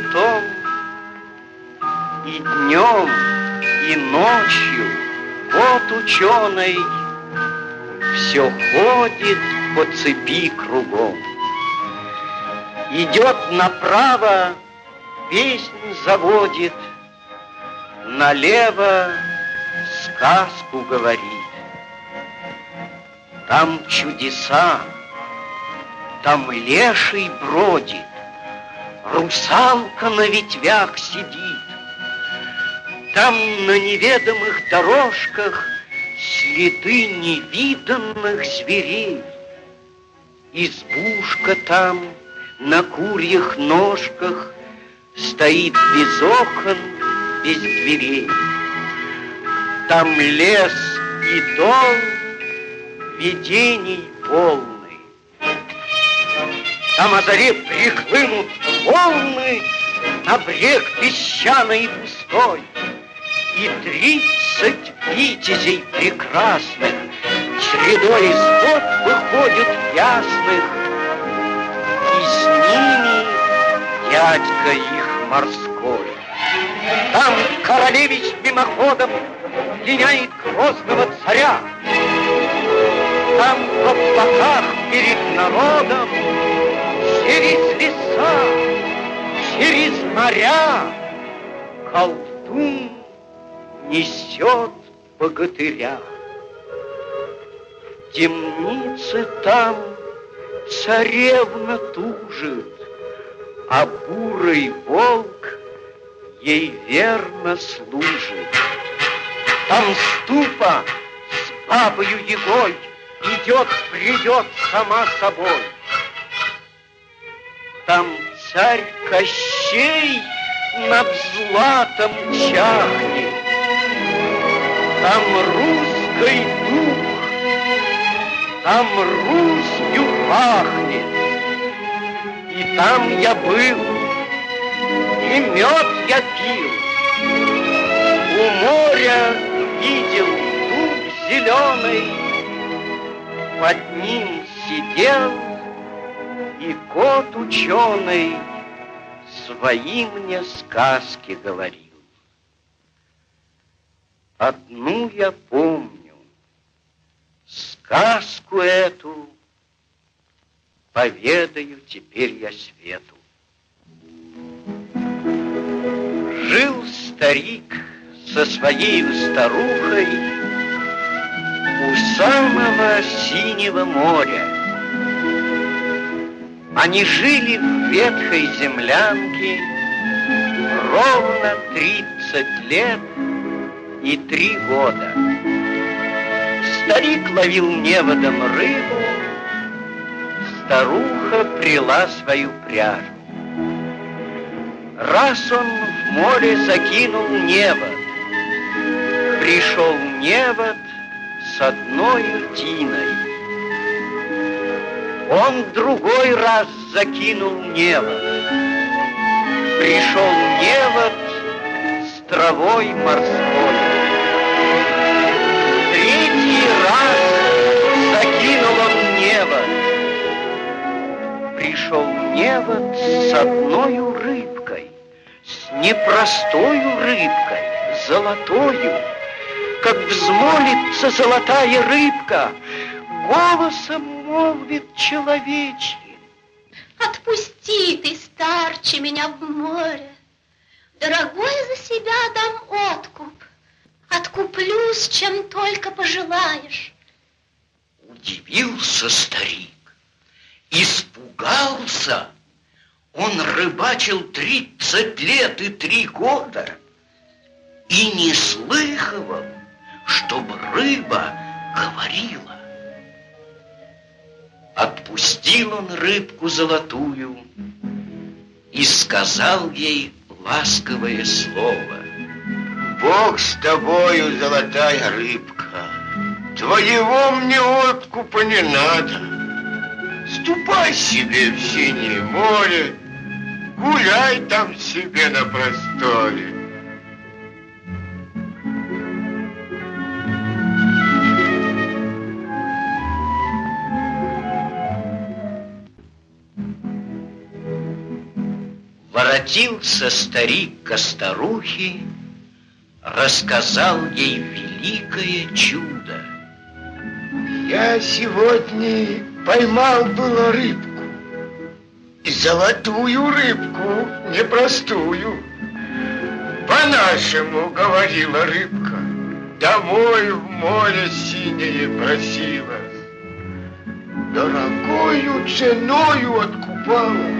том, И днем, и ночью вот ученый Все ходит по цепи кругом. Идет направо, песнь заводит, Налево сказку говорит. Там чудеса, там леший бродит, Русалка на ветвях сидит. Там на неведомых дорожках Следы невиданных зверей. Избушка там на курьих ножках Стоит без окон, без дверей. Там лес и дом видений полны. Там о заре прихлынут волны На брег песчаный и пустой. И тридцать витязей прекрасных Чередой из вод выходят ясных, И с ними дядька их морской. Там королевич мимоходом Пленяет грозного царя. Там в облаках перед народом Через леса, через моря Колдун несет богатыря. В темнице там царевна тужит, А бурый волк ей верно служит. Там ступа с бабою Егой Идет, придет сама собой. Там царь Кощей над златом чахнет. Там русский дух, там Русью пахнет. И там я был, и мед я пил. У моря видел дуб зеленый, под ним сидел и кот ученый свои мне сказки говорил. Одну я помню, сказку эту поведаю теперь я свету. Жил старик со своей старухой у самого синего моря. Они жили в ветхой землянке ровно 30 лет и три года. Старик ловил неводом рыбу, старуха прила свою пряжу. Раз он в море закинул невод, пришел невод с одной тиной. Он другой раз закинул невод, пришел невод с травой морской. Третий раз закинул он невод, пришел невод с одной рыбкой, с непростою рыбкой, золотою, как взмолится золотая рыбка, голосом молвит человечьим. Отпусти ты, старче, меня в море. Дорогой за себя дам откуп. Откуплюсь, чем только пожелаешь. Удивился старик, испугался. Он рыбачил тридцать лет и три года и не слыхивал, чтобы рыба говорила. Отпустил он рыбку золотую и сказал ей ласковое слово. Бог с тобою, золотая рыбка, твоего мне откупа не надо. Ступай себе в синее море, гуляй там себе на просторе. Воротился старик ко старухе, Рассказал ей великое чудо. Я сегодня поймал было рыбку. Золотую рыбку, непростую. По-нашему, говорила рыбка, домой в море синее просила. Дорогою ценою откупалась,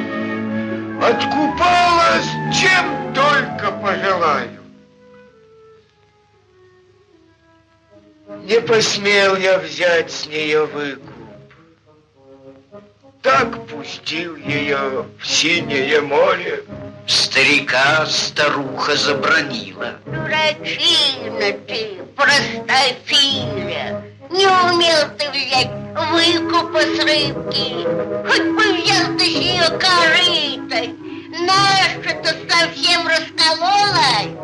откупалась, чем только пожелаю. Не посмел я взять с нее выкуп. Так пустил ее в синее море. Старика старуха забронила. Дурачина ты, простофиля. Не умел ты взять выкупа с рыбки. Хоть бы взял ты с нее корытой. Наша-то совсем раскололась.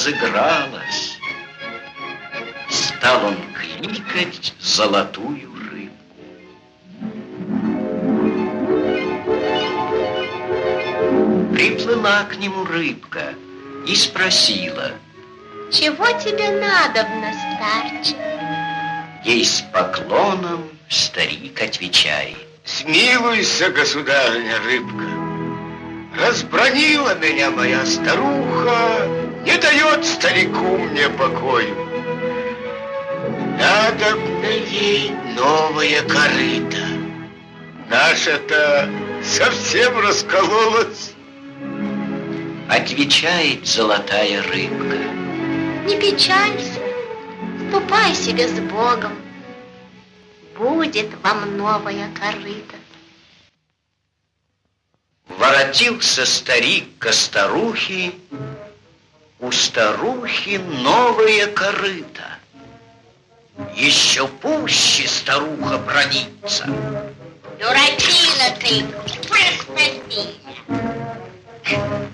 Слегка разыгралось. Стал он кликать золотую рыбку. Приплыла к нему рыбка и спросила, Чего тебе надобно, старче? ей с поклоном старик отвечает. Смилуйся, государыня рыбка. Разбронила меня моя старуха, не дает старику мне покою. Надо мне ей новое корыто. Наша-то совсем раскололась. Отвечает золотая рыбка. Не печалься, ступай себе с Богом. Будет вам новая корыта. Воротился старик ко старухе, у старухи новое корыто. Еще пуще старуха бронится. Дурачина ты, простофиля.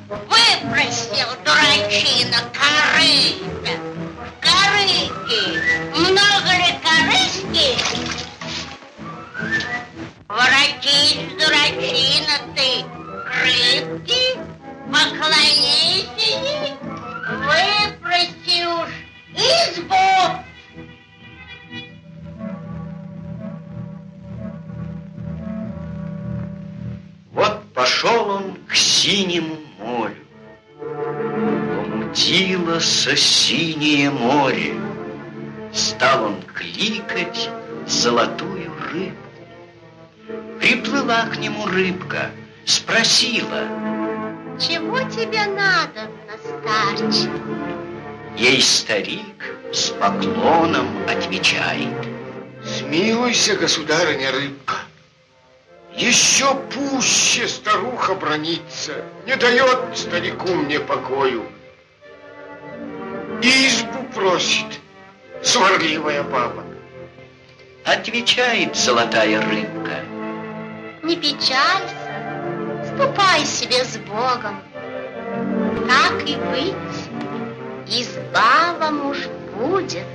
Выпросил дурачина корыто. В корыте много ли корыски? Воротись, дурачина ты, к рыбке, поклонись выпроси уж избу. Вот пошел он к синему морю. Помутилось синее море. Стал он кликать золотую рыбку. Приплыла к нему рыбка спросила, Чего тебе надо, старче? ей старик с поклоном отвечает. Смилуйся, государыня рыбка. Еще пуще старуха бронится, не дает старику мне покою. Избу просит сварливая баба. Отвечает золотая рыбка. Не печалься, ступай себе с Богом. Так и быть, изба вам уж будет.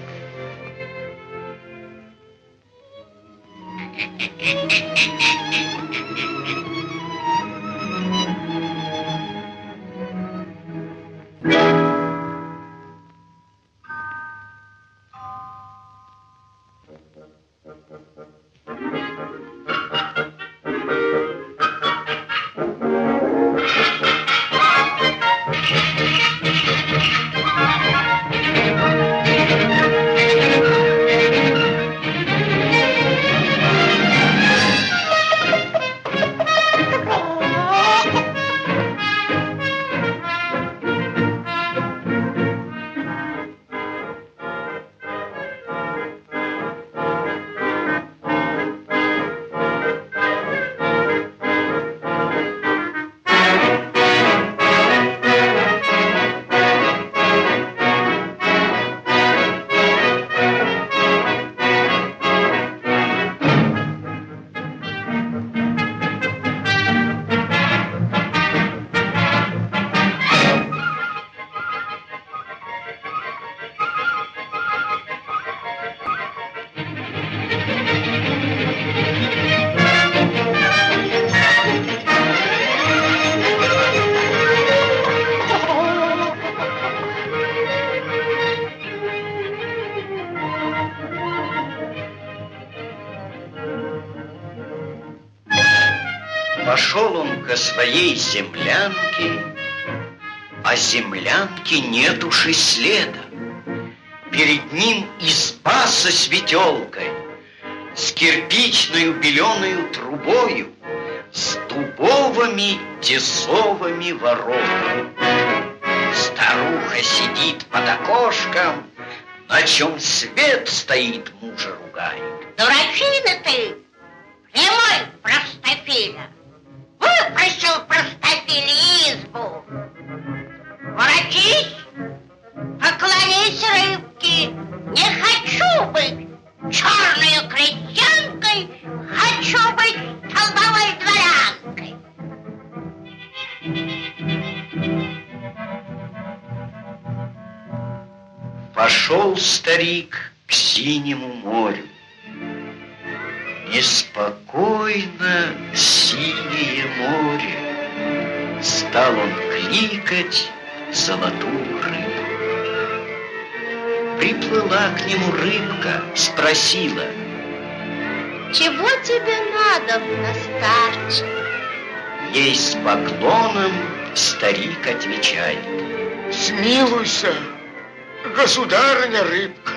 Пошел землянке, а землянки нет уж и следа. Перед ним изба со светелкой, с кирпичную беленую трубою, с дубовыми тесовыми воротами. Старуха сидит под окошком, на чем свет стоит, мужа ругает. Дурачина ты, прямой простофиля. Выпросил простофиле избу. Воротись, поклонись рыбке. Не хочу быть черной крестьянкой, хочу быть столбовой дворянкой. Пошел старик к синему морю. Неспокойно синее море. Стал он кликать золотую рыбу. Приплыла к нему рыбка, спросила, Чего тебе надо, старче? ей с поклоном старик отвечает. Смилуйся, государыня рыбка.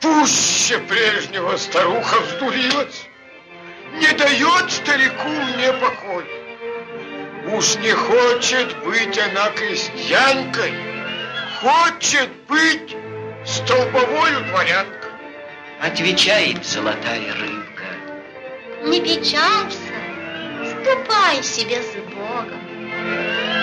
Пуще прежнего старуха вздурилась. Не дает старику мне покой. Уж не хочет быть она крестьянкой, хочет быть столбовою дворянкой. Отвечает золотая рыбка. Не печалься, ступай себе с Богом.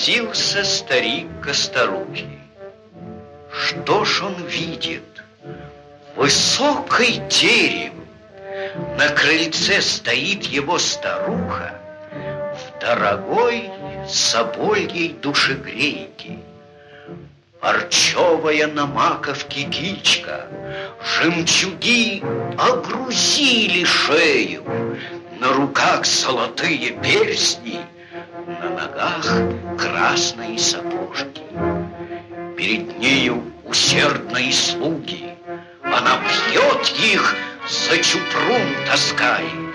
Воротился старик ко старухе. Что ж он видит? Высокий дерев. На крыльце стоит его старуха в дорогой собольей душегрейке. Парчевая на маковке кичка, Жемчуги огрузили шею, На руках золотые перстни, ногах красные сапожки. Перед нею усердные слуги, Она бьет их, за чупрун таскает.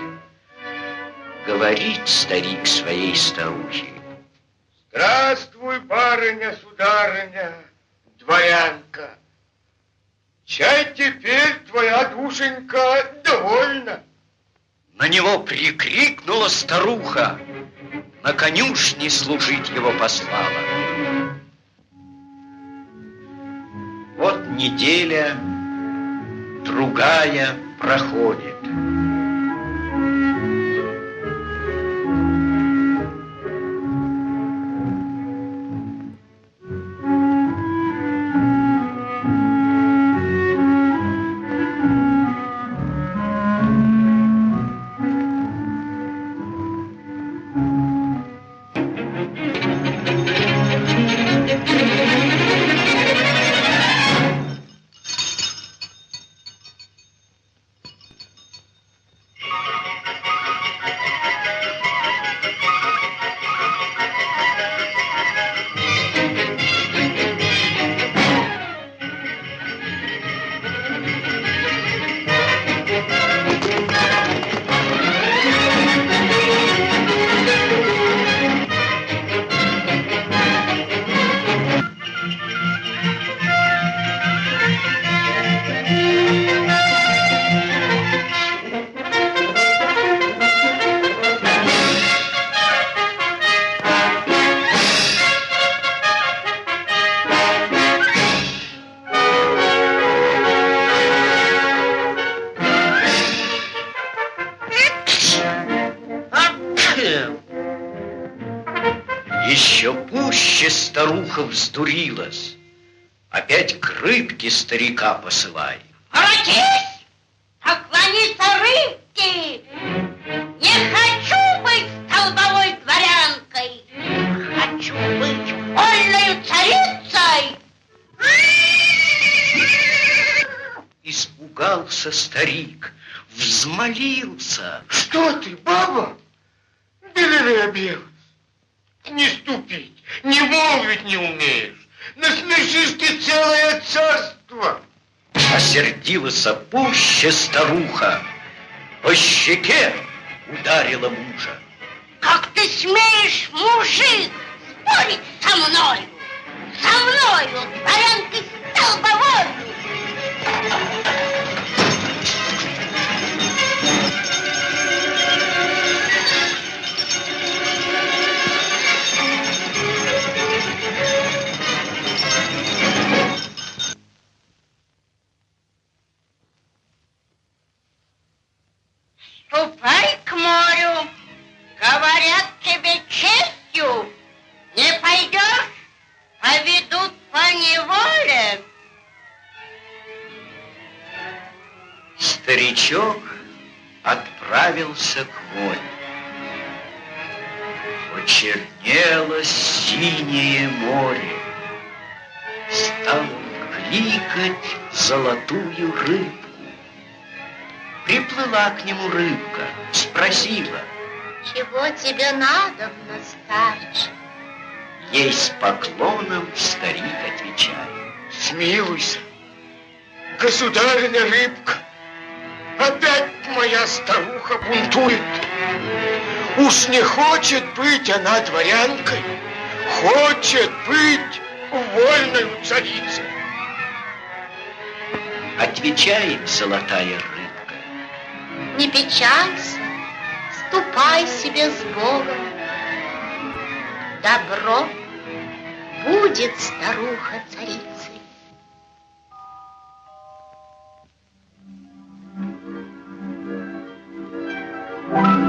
Говорит старик своей старухе. Здравствуй, барыня, сударыня, дворянка. Чай теперь твоя душенька довольна. На него прикрикнула старуха, на конюшне служить его послала. Вот неделя, другая проходит. Старуха вздурилась. Опять к рыбке старика посылай. Воротись! Поклониться рыбке! Не хочу быть столбовой дворянкой! Хочу быть вольной царицей! Испугался старик, взмолился. Что ты, баба? Белевая белая. Не ступить, не молвить не умеешь. Насмешишь ты целое царство. Осердилась пуще старуха. По щеке ударила мужа. Как ты смеешь, мужик, спорить со мною? Со мною, дворянкой Приплыла к нему рыбка, спросила. Чего тебе надо, старче? Ей с поклоном старик отвечает. Смилуйся, государыня рыбка. Опять моя старуха бунтует. Уж не хочет быть она дворянкой, хочет быть вольной царицей. Отвечает золотая рыбка. Не печалься, ступай себе с Богом. Добро будет старуха царицей. Старичок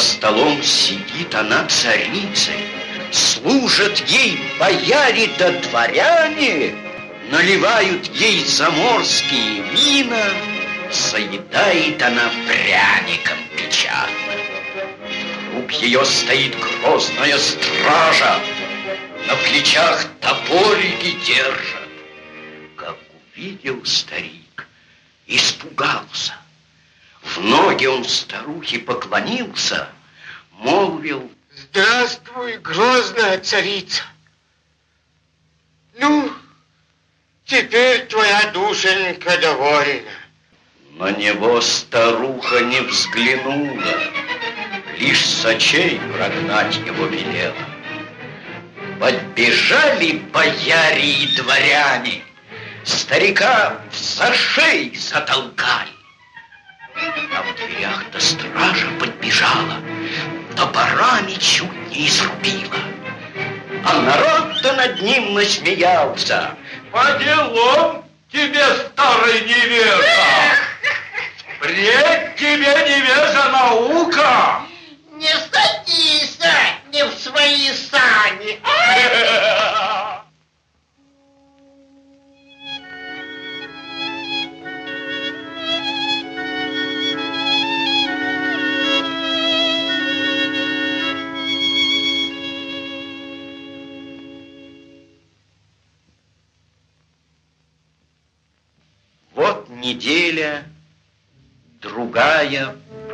За столом сидит она царицей, Служат ей бояре да дворяне, Наливают ей заморские вина, Заедает она пряником печатным. Вокруг ее стоит грозная стража, На плечах топорики держат. Как увидел старик, испугался. В ноги он старухе поклонился, молвил, Здравствуй, грозная царица. Ну, теперь твоя душенька довольна. На него старуха не взглянула, Лишь с очей прогнать его велела. Подбежали бояре и дворяне, Старика за шеи затолкали. А в дверях до стража подбежала, Топорами чуть не изрубила. А народ-то над ним насмеялся. По делам тебе, старый невежа! Пред тебе, невежа, наука!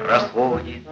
Проходит.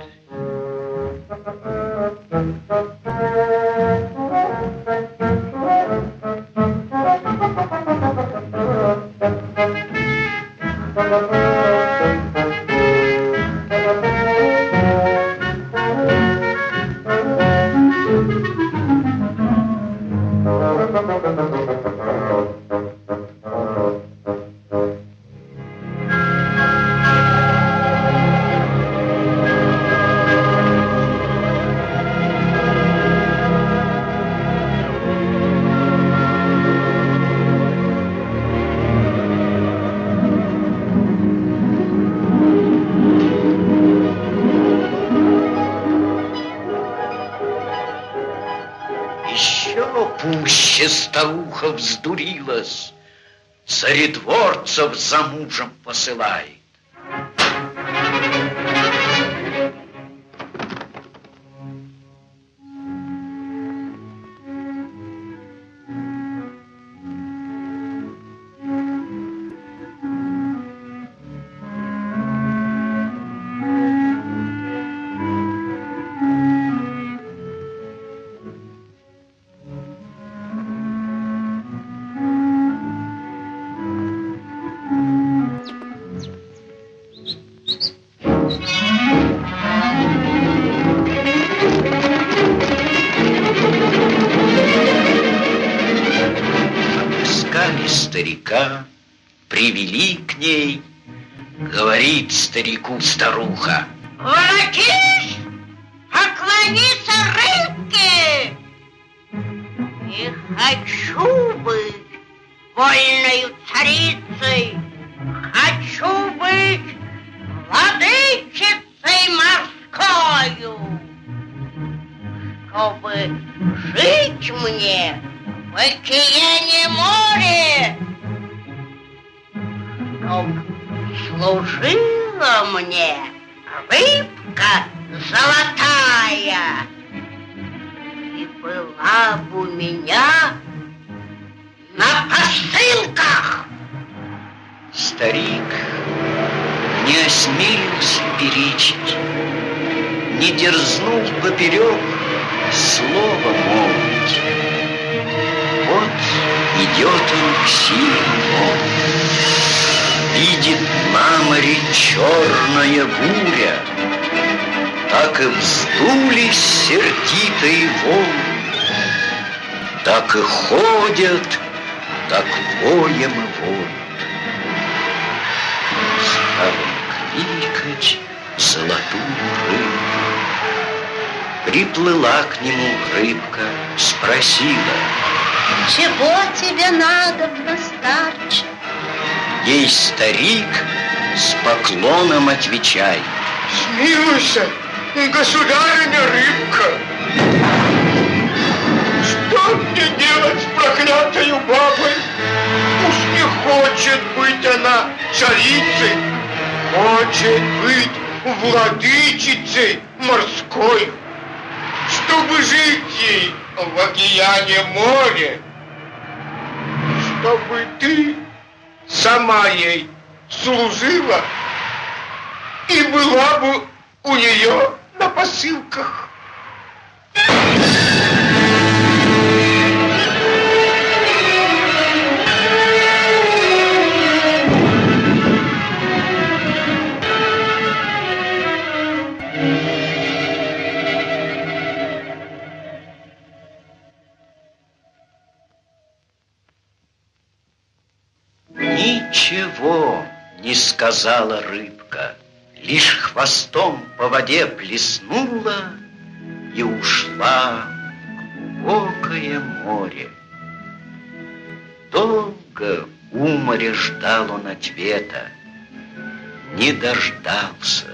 Пуще старуха вздурилась, Царедворцев за мужем посылает. Старика, привели к ней, говорит старику старуха. Воротись, поклониться рыбке. Не хочу быть вольною царицей, хочу быть владычицей морскою, чтобы жить мне в океане море, чтоб служила мне рыбка золотая. И была бы у меня на посылках. Старик не осмелился перечить, не дерзнул поперек слова молвить. Вот идет он к синему видит на море черная буря, так и вздулись сердитые волны, так и ходят, так воем и воют. Стал он кликать золотую рыбу. Приплыла к нему рыбка, спросила. Чего тебе надо, старче? Ей старик с поклоном отвечай. Смилуйся, государыня рыбка. Что мне делать с проклятою бабой? Уж не хочет быть она царицей, хочет быть владычицей морской, чтобы жить ей в океане море, чтобы ты сама ей служила и была бы у нее на посылках. Ничего не сказала рыбка, Лишь хвостом по воде плеснула И ушла в глубокое море. Долго у моря ждал он ответа, Не дождался,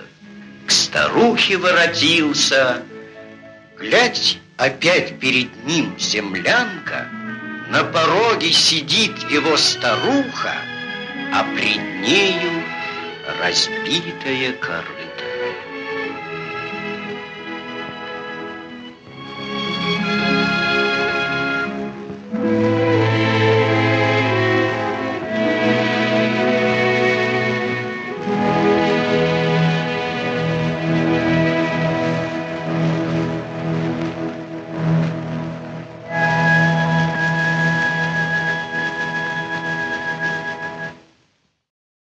к старухе воротился, Глядь, опять перед ним землянка, На пороге сидит его старуха, А пред нею разбитая корыто.